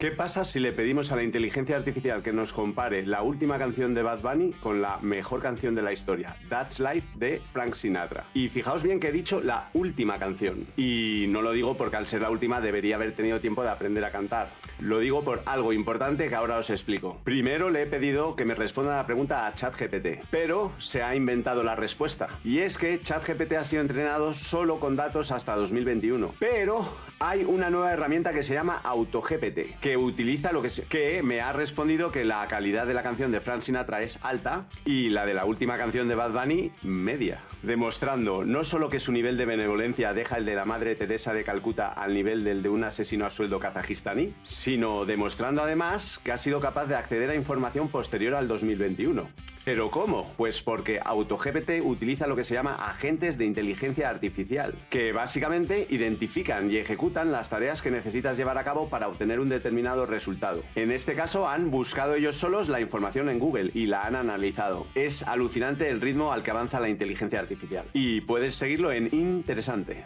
¿Qué pasa si le pedimos a la inteligencia artificial que nos compare la última canción de Bad Bunny con la mejor canción de la historia, That's Life de Frank Sinatra? Y fijaos bien que he dicho la última canción. Y no lo digo porque al ser la última debería haber tenido tiempo de aprender a cantar. Lo digo por algo importante que ahora os explico. Primero le he pedido que me responda la pregunta a ChatGPT, pero se ha inventado la respuesta. Y es que ChatGPT ha sido entrenado solo con datos hasta 2021. Pero hay una nueva herramienta que se llama AutoGPT, que utiliza lo que, que me ha respondido que la calidad de la canción de Frank Sinatra es alta y la de la última canción de Bad Bunny media, demostrando no solo que su nivel de benevolencia deja el de la Madre Teresa de Calcuta al nivel del de un asesino a sueldo kazajistaní, sino demostrando además que ha sido capaz de acceder a información posterior al 2021. ¿Pero cómo? Pues porque AutoGPT utiliza lo que se llama agentes de inteligencia artificial, que básicamente identifican y ejecutan las tareas que necesitas llevar a cabo para obtener un determinado resultado. En este caso han buscado ellos solos la información en Google y la han analizado. Es alucinante el ritmo al que avanza la inteligencia artificial. Y puedes seguirlo en interesante.